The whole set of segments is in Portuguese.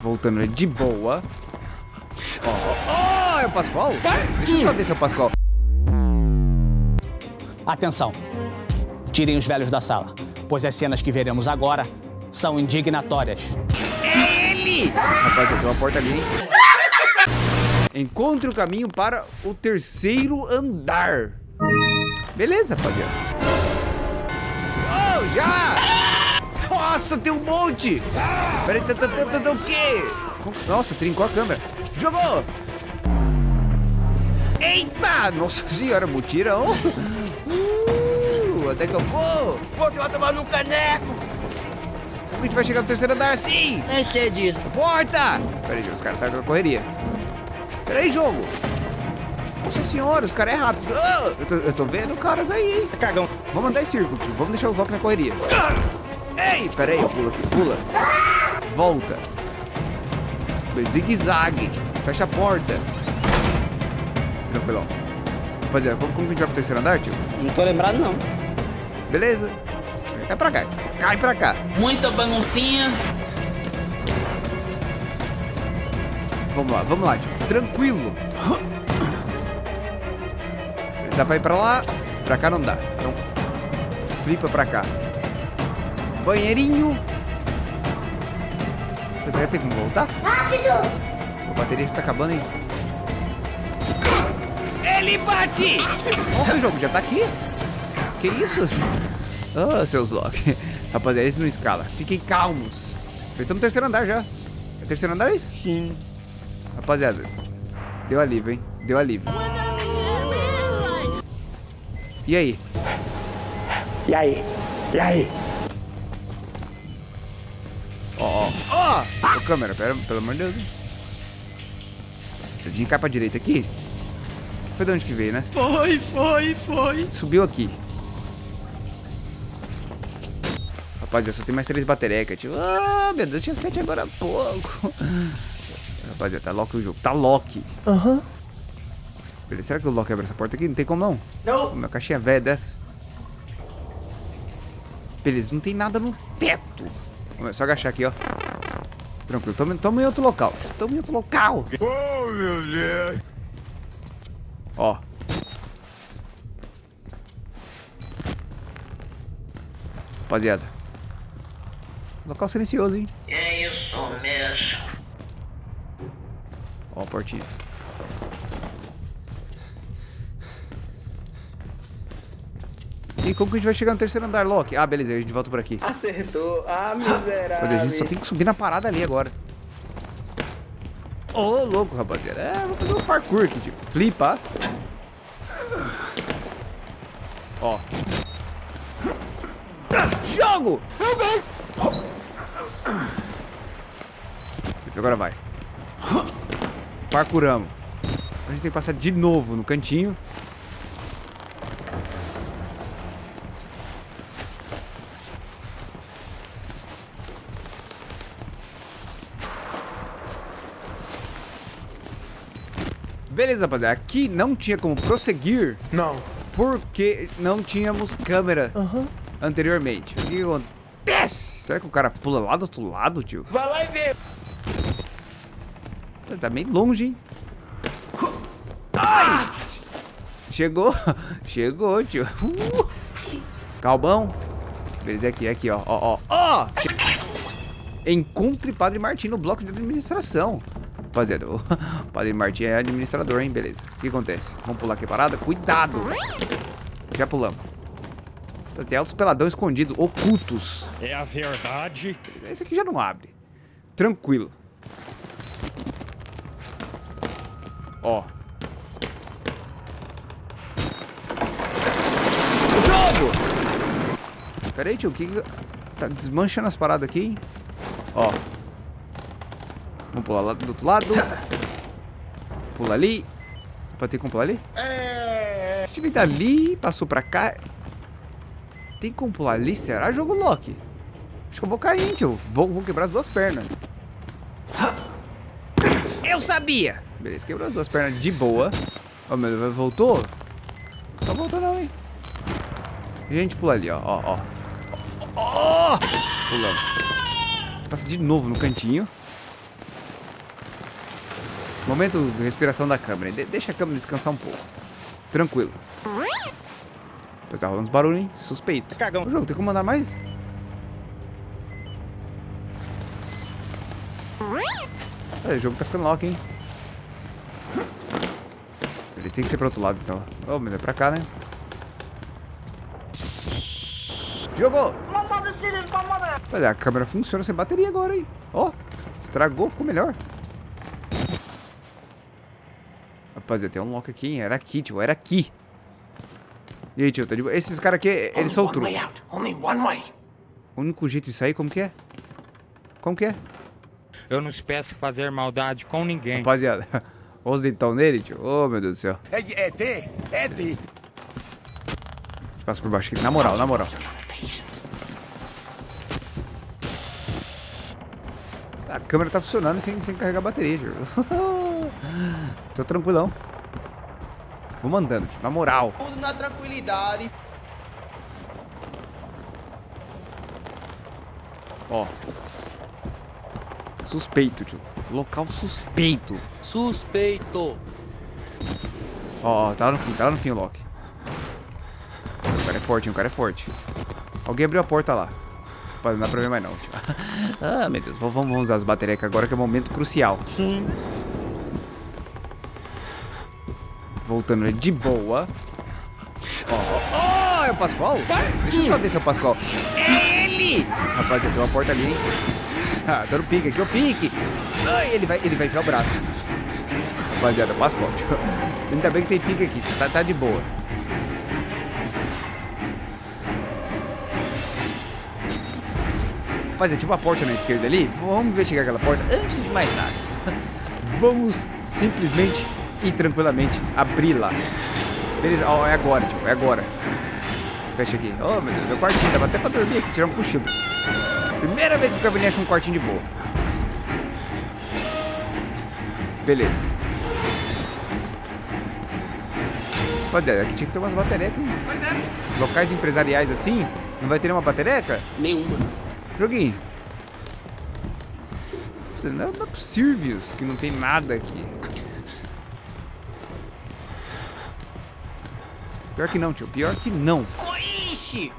Voltando de boa. Ó, ó, ó, é o Pascoal? Deixa eu só ver se é o Pascoal. Atenção! Tirem os velhos da sala, pois as cenas que veremos agora são indignatórias. É ele! Rapaz, tem uma porta ali, hein? Encontre o caminho para o terceiro andar. Beleza, rapaziada. Oh, já! Nossa, tem um monte! Peraí, o quê? Nossa, trincou a câmera. Jogou! Eita! Nossa senhora, mutirão! Uh, onde é que eu vou? Você vai tomar num caneco! A gente vai chegar no terceiro andar assim? Nem sei disso. Porta! Peraí, os caras estão tá na correria. Peraí, jogo! Nossa senhora, os caras é rápido. Ah, eu, tô, eu tô vendo caras aí, hein? Cagão. Vamos andar em círculo, tio. Vamos deixar os Loki na correria. Ei, peraí, eu pulo aqui. Pula. Volta. Zigue-zague. Fecha a porta. Tranquilão. Rapaziada, como, como que a gente vai pro terceiro andar, tio? Não tô lembrado, não. Beleza. Cai pra cá, tio. Cai pra cá. Muita baguncinha. Vamos lá, vamos lá, tio. Tranquilo. Dá pra ir pra lá. Pra cá não dá. Então, flipa pra cá. Banheirinho. Você vai ter como voltar? Rápido! A bateria já tá acabando, hein? Ele bate! Nossa, o jogo já tá aqui? Que isso? Ah, oh, seus Loki. Rapaziada, eles não escala. Fiquem calmos. Eles estão no terceiro andar já. É terceiro andar isso? Sim. Rapaziada, deu alívio, hein? Deu alívio. E aí? E aí? E aí? Ó! câmera, pera, pelo amor de Deus. A gente cai pra direita aqui? Foi de onde que veio, né? Foi, foi, foi. Subiu aqui. Rapaziada, só tem mais três baterecas, tipo. Ah, meu Deus, tinha sete agora há pouco. Rapaziada, tá lock o jogo. Tá lock. Aham. Uhum. Beleza, será que o Loki abre essa porta aqui? Não tem como não. Não. Uma caixinha velha dessa. Beleza, não tem nada no teto. É só agachar aqui, ó. Tranquilo, tamo, tamo em outro local. Tamo em outro local. Oh, meu Deus. Ó. Rapaziada. Local silencioso, hein? É isso mesmo. Ó a portinha. E como que a gente vai chegar no terceiro andar, Loki? Ah, beleza, a gente volta por aqui. Acertou. Ah, miserável. a gente só tem que subir na parada ali agora. Ô, oh, louco, rapaziada. É, vou fazer uns parkour aqui, tipo. Flipa. Ó. Jogo! Isso, agora vai. Parkouramos. A gente tem que passar de novo no cantinho. Beleza, rapaziada. Aqui não tinha como prosseguir. Não. Porque não tínhamos câmera uhum. anteriormente. O que acontece? Será que o cara pula lá do outro lado, tio? Vai lá e vê. Tá meio longe, hein? Ai! Chegou. Chegou, tio. Uh! Calbão. Beleza, aqui, aqui, ó. Ó, ó. Ó! Encontre Padre Martim no bloco de administração. Rapaziada, o Padre Martim é administrador, hein? Beleza. O que acontece? Vamos pular aqui a parada? Cuidado! Já pulamos. Tem altos peladão escondidos, ocultos. É a verdade. Esse aqui já não abre. Tranquilo. Ó. Jogo! Pera aí, tio. O que que... Tá desmanchando as paradas aqui, hein? Ó. Vamos pular lá do outro lado. Pula ali. Pra ter como pular ali? É. A gente dali, passou pra cá. Tem como pular ali? Será jogo Loki? Acho que eu vou cair, tio. Vou, vou quebrar as duas pernas. Eu sabia! Beleza, quebrou as duas pernas de boa. Ó, oh, meu voltou? Não voltou não, hein? Gente pula ali, ó, ó, ó. Oh! Pulamos. Passa de novo no cantinho. Momento de respiração da câmera. De deixa a câmera descansar um pouco. Tranquilo. Tá rolando uns barulhos, hein? Suspeito. Cagão. O jogo tem como mandar mais? É, o jogo tá ficando lock, hein? Eles têm que ser pro outro lado, então. Oh, mas é pra cá, né? Jogou! Olha, a câmera funciona sem bateria agora, hein? Ó, estragou, ficou melhor. Rapaziada, tem um lock aqui, hein? Era aqui, tio, era aqui. E aí, tio, tá de boa? Esses caras aqui, eles são o truque. O único jeito de sair, como que é? Como que é? Eu não peço fazer maldade com ninguém. Rapaziada, olha os dentão nele, tio. Oh, meu Deus do céu. É ET? ET! Passa por baixo aqui. Na moral, na moral. A câmera tá funcionando sem, sem carregar a bateria, tio. Tô tranquilão. Vou mandando, tio. Na moral. Tudo na tranquilidade. Ó. Suspeito, tio. Local suspeito. Suspeito. Ó, ó, tá lá no fim, tá lá no fim o Loki. O cara é forte, hein? O cara é forte. Alguém abriu a porta lá. Não dá pra ver mais não, tio. ah, meu Deus. Vamos, vamos usar as baterias agora que é o momento crucial. Sim. Voltando de boa. Ó, ó, ó, é o Pascoal? Deixa eu só ver se é o Pascoal. É ele! Rapaziada, tem uma porta ali, hein? Ah, dando pique aqui, o pique. Ai, ele vai, ele vai enfiar o braço. Rapaziada, Pascoal. Ainda bem que tem pique aqui, tá, tá de boa. Rapaziada, tinha uma porta na esquerda ali. Vamos investigar aquela porta antes de mais nada. Vamos simplesmente e tranquilamente abri-la. Beleza, ó, é agora, tipo, é agora. Fecha aqui. Oh, meu Deus, meu quartinho. Dava até pra dormir aqui, tirar um cochilo. Primeira vez que o Cabernet acha um quartinho de boa. Beleza. Rapaziada, aqui tinha que ter umas baterecas. Pois é. Locais empresariais assim, não vai ter nenhuma batereca? Nenhuma. Joguinho. Não é possível que não tem nada aqui. Pior que não, tio. Pior que não. Coixe!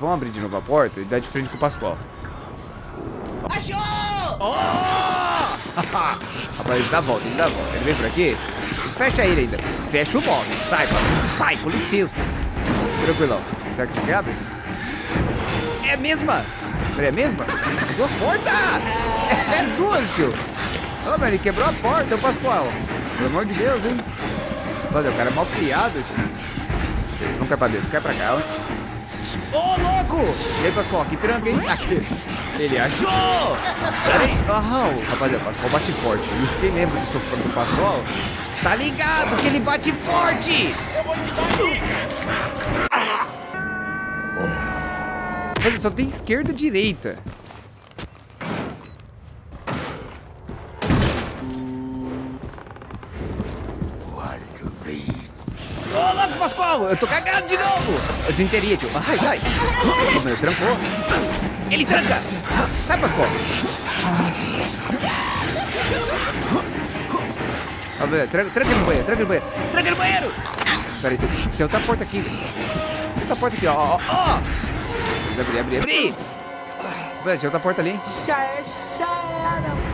Vamos abrir de novo a porta e dar de frente com o Pascoal. Achou! Rapaz, ele dá a volta, ele dá a volta. Ele vem por aqui. Fecha ele ainda. Fecha o móvel. Sai, Pascoal. Sai, com licença. Tranquilão. Será que você quer abrir? É a mesma. Peraí, é a mesma? Duas portas! É duas, tio. Ô, ele quebrou a porta, o Pascoal. Pelo amor de Deus, hein? Olha, o cara é mal criado, tio. Não cai pra dentro, cai pra cá, ó. Ô, louco! E aí, Pascoal, que tranca, hein? Aqui. Ele achou! Peraí. Aham, rapaziada, o Pascoal bate forte. Quem lembra do, sofá do Pascoal, tá ligado que ele bate forte! Mas só tem esquerda e direita. Eu tô cagado de novo! Eu desenteria, tio. Ai, sai! Ô, meu, trancou. Ele tranca! Sai, Pascoal! Tranca, tranca ele no banheiro, tranca ele no banheiro! Tranca ele no banheiro! Pera aí, tem, tem outra porta aqui, velho. Tem outra porta aqui, ó, ó, ó! Abrir, abrir, abrir! Velho, tinha outra porta ali, hein?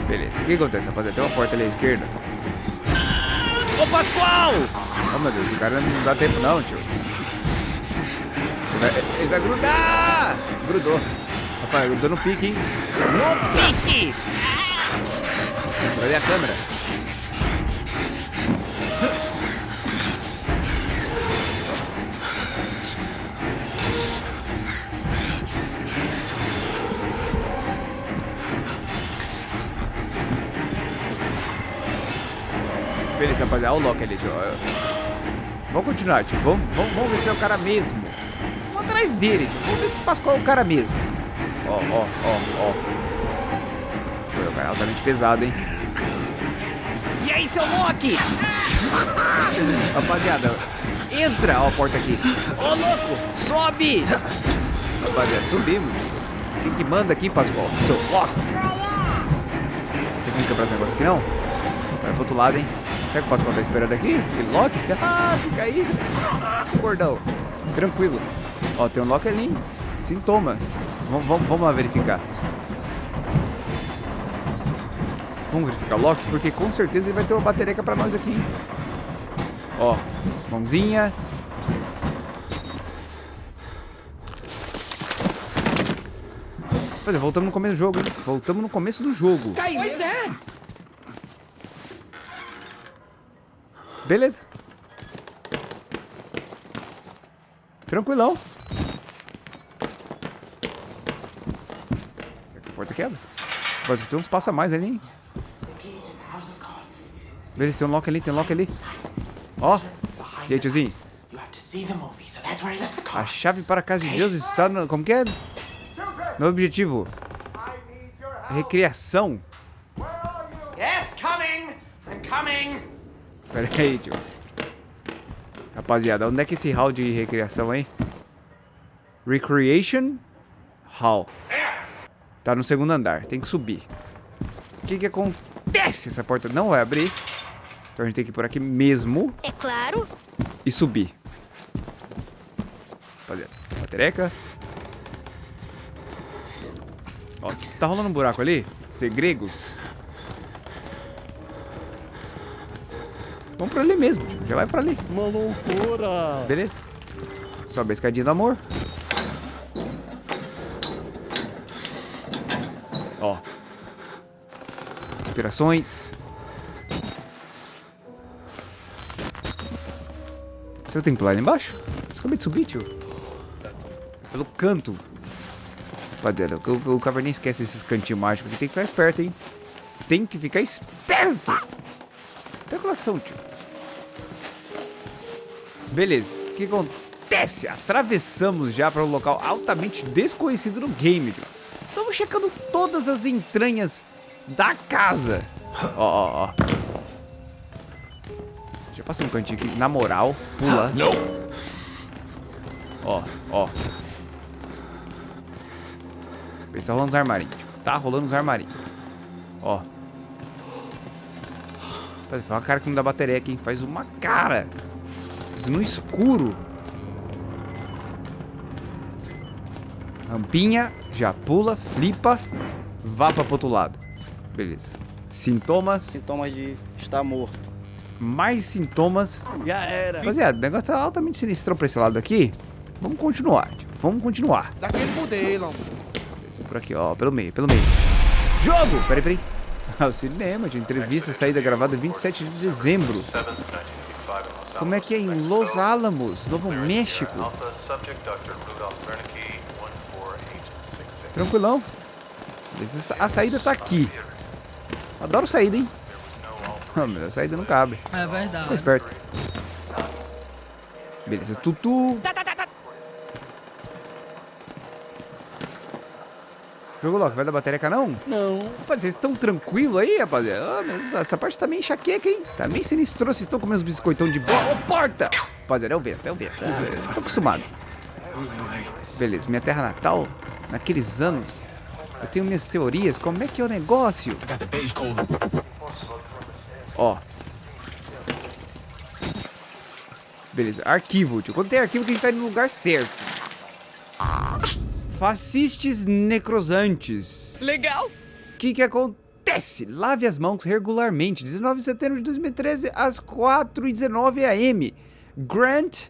Beleza, o que acontece, rapaziada? Tem uma porta ali à esquerda. Ô, Pascoal! Oh, meu Deus, o cara não dá tempo não, tio. Ele vai, ele vai grudar! Grudou. Rapaz, grudou no pique, hein? No pique! Ver a câmera. Beleza, rapaziada. Olha o Loki ali, tio. Vamos continuar, tio. Vamos, vamos, vamos ver se é o cara mesmo. Vamos atrás dele, tio. Vamos ver se Pascoal é o cara mesmo. Ó, ó, ó, ó. Foi o cara altamente pesado, hein? E aí, seu Loki? Rapaziada, entra. Ó a porta aqui. Ô, louco, sobe. Rapaziada, subimos. Quem que manda aqui, Pascoal? Seu Loki. Tem como quebrar esse negócio aqui, não? Vai pro outro lado, hein? Será que eu posso contar esperando aqui? Tem lock? Ah, fica aí, seu gordão. Tranquilo. Ó, tem um lock ali? Sintomas. Vamos, vamos, lá verificar. Vamos verificar o lock, porque com certeza ele vai ter uma bateria pra nós aqui? Ó, mãozinha. Pois é, voltamos no começo do jogo, hein? Voltamos no começo do jogo. Pois é. Beleza. Tranquilão. Será que essa porta quebra? Mas tem uns passa mais ali, hein? Beleza, tem um lock ali, tem um lock ali. Ó. E aí, tiozinho? A chave para a casa de Deus está no... Como que é? No objetivo. Recriação. Yes, coming. I'm coming. Pera aí, tio. Rapaziada, onde é que é esse hall de recriação aí? Recreation Hall. Tá no segundo andar, tem que subir. O que que acontece? Essa porta não vai abrir. Então a gente tem que ir por aqui mesmo É claro. e subir. Rapaziada, batereca. Ó, tá rolando um buraco ali? Segregos. Vamos pra ali mesmo, tio. Já vai pra ali. Uma loucura. Beleza? Sobe a escadinha do amor. Ó. Inspirações. Será que eu tenho que pular ali embaixo? Eu acabei de subir, tio. Pelo canto. Rapaziada, o, o, o Caverninha esquece esses cantinhos mágicos. Tem que ficar esperto, hein? Tem que ficar esperto. Especulação, tio. Beleza. O que acontece? Atravessamos já para um local altamente desconhecido no game, tio. Estamos checando todas as entranhas da casa. Ó, ó, ó. Já passei um cantinho aqui. Na moral, pula. Ó, ó. Tá rolando os armarinhos. tio. Tá rolando os armarinhos. Ó. Faz uma cara que não dá bateria aqui, hein? Faz uma cara. Faz no escuro. Rampinha, já pula, flipa, vá para pro outro lado. Beleza. Sintomas, Sintomas de estar morto. mais sintomas. Já era. Rapaziada, o negócio tá altamente sinistro pra esse lado aqui. Vamos continuar, tio. Vamos continuar. Daquele modelo. Por aqui, ó, pelo meio, pelo meio. Jogo! Peraí, peraí. Ah, o cinema, de entrevista saída gravada 27 de dezembro. Como é que é em Los Alamos, Novo México? Tranquilão. A saída tá aqui. Adoro saída, hein? Ah, mas a saída não cabe. É verdade. Tá esperto. Beleza, tutu. Jogo logo, vai dar bateria cá não? Não. Rapaz, vocês estão tranquilo aí, rapaziada? Ah, mas essa parte tá meio enxaqueca, hein? Tá meio sinistro, vocês estão comendo uns biscoitão de boa. Ô, porta! Rapaziada, é o vento, é o vento. Ah, tô acostumado. Beleza, minha terra natal, naqueles anos, eu tenho minhas teorias, como é que é o negócio? Ó. Beleza, arquivo, tio. Quando tem arquivo, que a gente tá indo no lugar certo. Fascistes necrosantes. Legal. O que que acontece? Lave as mãos regularmente. 19 de setembro de 2013, às 4h19 am. Grant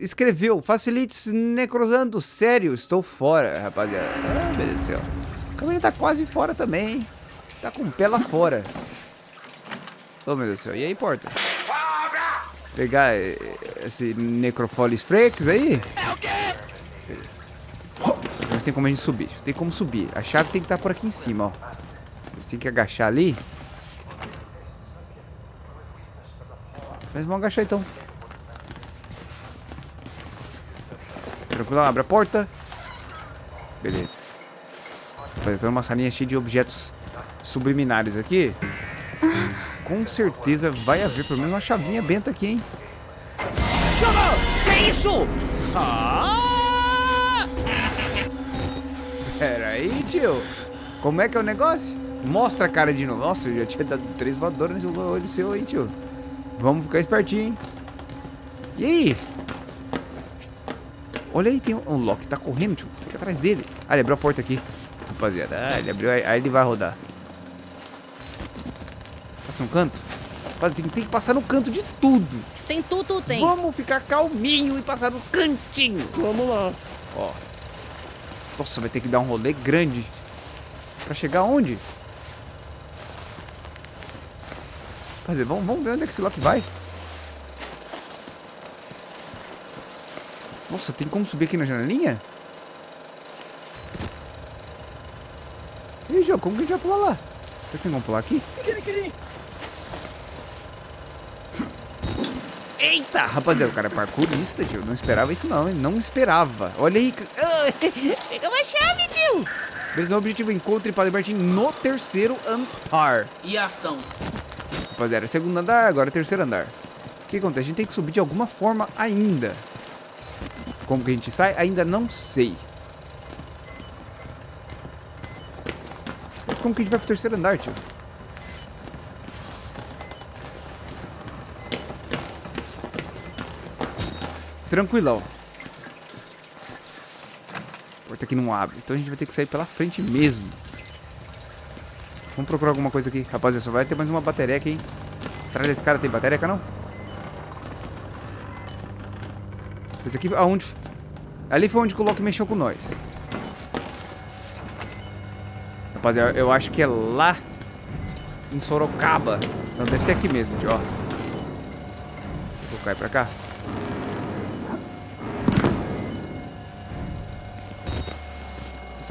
escreveu, facilites necrosando. Sério, estou fora, rapaziada. Ah, meu Deus do céu. O caminho tá quase fora também, hein? Tá com o pé lá fora. Oh, meu Deus do céu. E aí, porta? Pegar eh, esse Necrofolis Freaks aí? É o quê? Tem como a gente subir. Tem como subir. A chave tem que estar por aqui em cima, ó. Você tem que agachar ali. Mas vamos agachar então. Tranquilo, abre a porta. Beleza. Rapaziada, uma salinha cheia de objetos subliminares aqui. Com certeza vai haver pelo menos uma chavinha benta aqui, hein? Que isso? Pera aí, tio. Como é que é o negócio? Mostra a cara de novo. Nossa, eu já tinha dado três voadoras nesse olho seu, hein, tio. Vamos ficar espertinho, hein. E aí? Olha aí, tem um, um Loki tá correndo, tio. Fica atrás dele. Ah, ele abriu a porta aqui. Rapaziada, ah, ele abriu, aí, aí ele vai rodar. Passa no canto? Tem, tem que passar no canto de tudo. Tem tudo, tem. Vamos ficar calminho e passar no cantinho. Vamos lá. Ó. Nossa, vai ter que dar um rolê grande. Pra chegar onde? Fazer, vamos, vamos ver onde é que esse Loki vai. Nossa, tem como subir aqui na janelinha? Aí, jogo, como que a gente vai pular lá? Será que tem como pular aqui? Eita, rapaziada, o cara é parkourista, tio. Não esperava isso não, hein? Não esperava. Olha aí. Pega uma chave, tio. Beleza, o objetivo é encontre Padre Martin no terceiro andar. E ação. Rapaziada, segundo andar, agora terceiro andar. O que acontece? A gente tem que subir de alguma forma ainda. Como que a gente sai? Ainda não sei. Mas como que a gente vai pro terceiro andar, tio? Tranquilão. A porta aqui não abre. Então a gente vai ter que sair pela frente mesmo. Vamos procurar alguma coisa aqui. Rapaziada, só vai ter mais uma batereca, hein? Atrás desse cara tem batereca, não? Esse aqui, aonde... Ali foi onde o Loki mexeu com nós. Rapaziada, eu acho que é lá em Sorocaba. Não, deve ser aqui mesmo, tio, ó. Vou cair pra cá.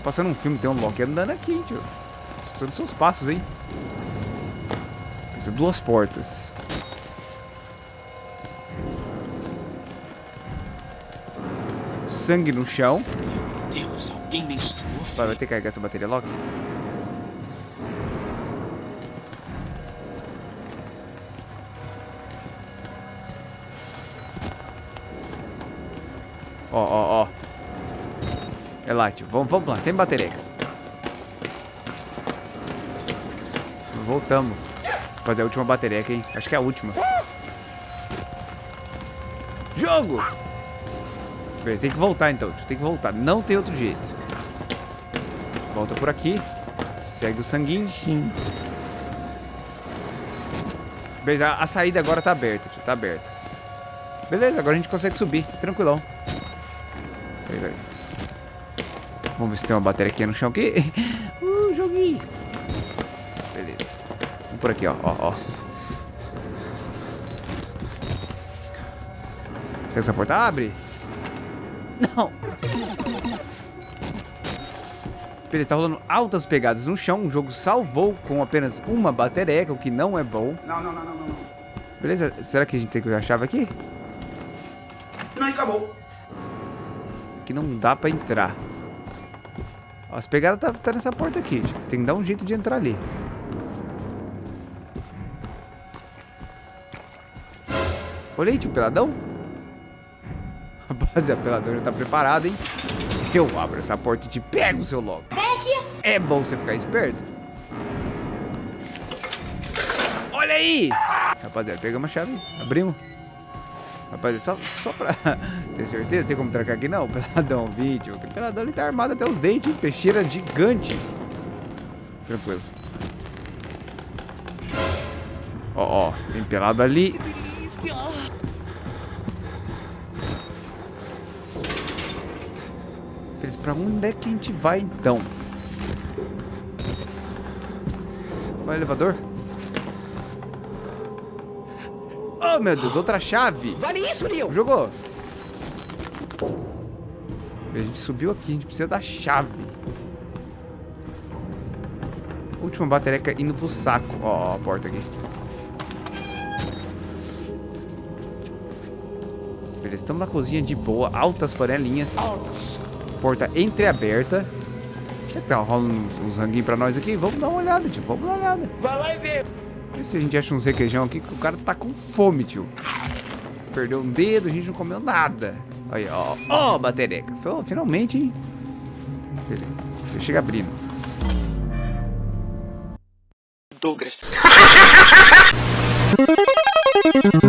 Passando um filme, tem um Loki andando aqui, hein, tio. Escutando seus passos, hein. Precisa duas portas. Sangue no chão. Deus, alguém menstruou. Vai, vai ter que carregar essa bateria logo. Ó, ó, ó. É lá, tio. Vamos, vamos lá, sem bateria. Voltamos. Fazer a última bateria aqui, hein? Acho que é a última. Jogo! Beleza, tem que voltar então. Tem que voltar. Não tem outro jeito. Volta por aqui. Segue o sanguinho. Sim. Beleza, a, a saída agora tá aberta, tio. Tá aberta. Beleza, agora a gente consegue subir. Tranquilão. Peraí, peraí. Vamos ver se tem uma bateria aqui no chão aqui. Uh, joguinho. Beleza. Vamos por aqui, ó. Ó, ó. Será que essa porta abre? Não. Beleza, tá rolando altas pegadas no chão. O jogo salvou com apenas uma batereca, o que não é bom. Não, não, não, não, não. não. Beleza, será que a gente tem que usar a chave aqui? Não, acabou. Isso aqui não dá pra entrar. Ó, as pegadas tá, tá nessa porta aqui. tio. Tem que dar um jeito de entrar ali. Olha aí, tio, peladão. Rapaziada, peladão já tá preparado, hein? Eu abro essa porta e te pego, seu logo. É bom você ficar esperto. Olha aí! Rapaziada, pegamos a chave. Abrimos. Rapaziada, só, só pra ter certeza, tem como trancar aqui? Não, peladão, vídeo. O peladão ele tá armado até os dentes, hein? Peixeira gigante. Tranquilo. Ó, ó, tem pelado ali. Pra onde é que a gente vai então? Vai elevador? Oh, meu Deus, outra chave. Vale isso, Neil. Jogou. A gente subiu aqui, a gente precisa da chave. Última batereca indo pro saco. Ó, ó, a porta aqui. Beleza, estamos na cozinha de boa. Altas panelinhas. Porta entreaberta. Será que tá rolando uns ranguinhos pra nós aqui? Vamos dar uma olhada, tio. Vamos dar uma olhada. Vai lá e vê. Vê se a gente acha uns requeijão aqui, que o cara tá com fome, tio. Perdeu um dedo, a gente não comeu nada. Aí, ó. Ó, batereca. Fi- Finalmente, hein? Beleza. Deixa eu chegar abrindo. Douglas.